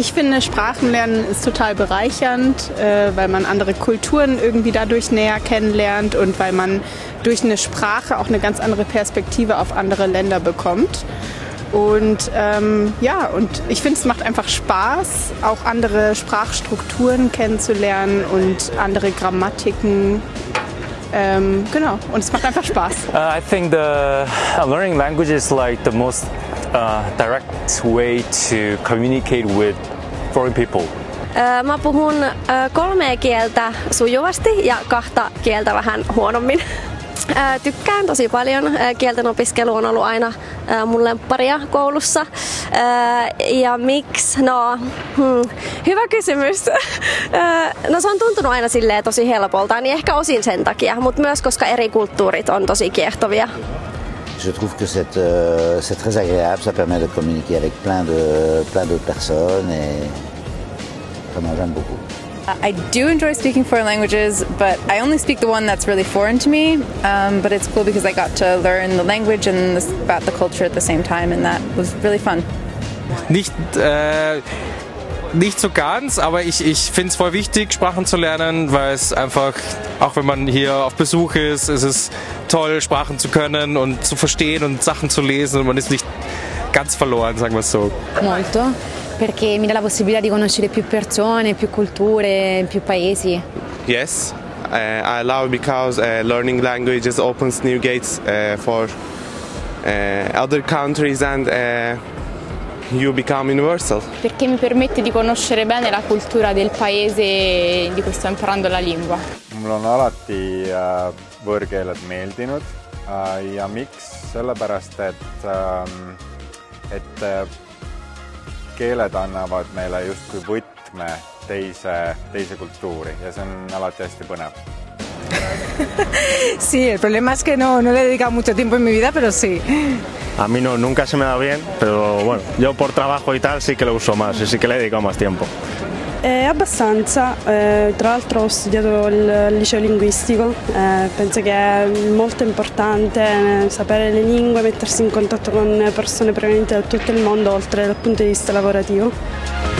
ich finde, Sprachenlernen ist total bereichernd, äh, weil man andere Kulturen irgendwie dadurch näher kennenlernt und weil man durch eine Sprache auch eine ganz andere Perspektive auf andere Länder bekommt. Und ähm, ja, und ich finde, es macht einfach Spaß, auch andere Sprachstrukturen kennenzulernen und andere Grammatiken. Ähm, genau, und es macht einfach Spaß. Uh, I think the uh, learning language is like the most uh, direct way to communicate with foreign people. Mä puhun kolmea kieltä sujuvasti ja kahta kieltä vähän huonommin. Tykkään tosi paljon. Kielten opiskelu on ollut aina mun lempparia koulussa. Ja miksi? No, hmm, hyvä kysymys. No se on tuntunut aina silleen tosi helpolta, niin ehkä osin sen takia, mutta myös koska eri kulttuurit on tosi kiehtovia. Je trouve que c'est euh, très agréable, ça permet de communiquer avec plein de plein d'autres personnes et vraiment j'aime beaucoup. I do enjoy speaking foreign languages, but I only speak the one that's really foreign to me. Um, but it's cool because I got to learn the language and this, about the culture at the same time, and that was really fun. Nicht, äh, nicht so ganz, aber ich, ich finde es voll wichtig, Sprachen zu lernen, weil es einfach, auch wenn man hier auf Besuch ist, ist es toll, Sprachen zu können und zu verstehen und Sachen zu lesen und man ist nicht ganz verloren, sagen wir es so. Molto. perché mi dà la possibilità di conoscere più persone, più culture, più paesi. Yes, uh, I love because uh, learning languages opens new gates uh, for other countries and you become universal. Perché mi permette di conoscere bene la cultura del paese di cui sto imparando la lingua. Mul on alati võõrkeeled meeldinud ja miks? sellepärast, et, et keeled annavad meile justkui võtme teise, teise kultuuri ja see on alati hästi põnev. sí, el problema es que no, no le he dedicado mucho tiempo en mi vida, pero sí. A mí no, nunca se me da bien, pero bueno, yo por trabajo y tal sí que lo uso más y sí que le he dedicado más tiempo. Eh, abbastanza, eh, tra l'altro ho studiato il liceo linguistico, eh, penso che è molto importante eh, sapere le lingue, mettersi in contatto con persone provenienti da tutto il mondo oltre dal punto di vista lavorativo.